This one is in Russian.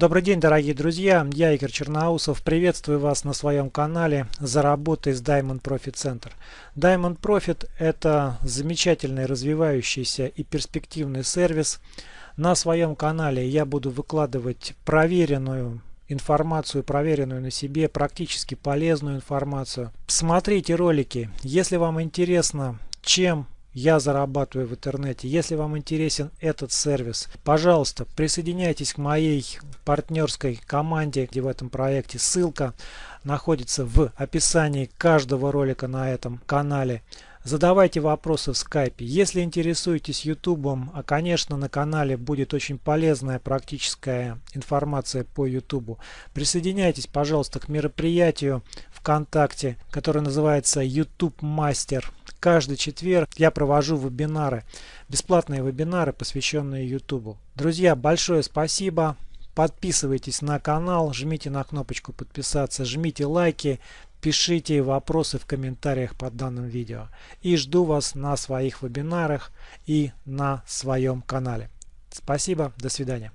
Добрый день, дорогие друзья! Я Игорь Черноусов. Приветствую вас на своем канале «Заработай с Diamond Profit Center». Diamond Profit – это замечательный, развивающийся и перспективный сервис. На своем канале я буду выкладывать проверенную информацию, проверенную на себе, практически полезную информацию. Смотрите ролики, если вам интересно, чем я зарабатываю в интернете. Если вам интересен этот сервис, пожалуйста, присоединяйтесь к моей партнерской команде, где в этом проекте ссылка находится в описании каждого ролика на этом канале. Задавайте вопросы в скайпе. Если интересуетесь ютубом, а конечно на канале будет очень полезная практическая информация по ютубу, присоединяйтесь пожалуйста к мероприятию ВКонтакте, которое называется YouTube Мастер. Каждый четверг я провожу вебинары, бесплатные вебинары, посвященные YouTube. Друзья, большое спасибо. Подписывайтесь на канал, жмите на кнопочку подписаться, жмите лайки, пишите вопросы в комментариях под данным видео. И жду вас на своих вебинарах и на своем канале. Спасибо, до свидания.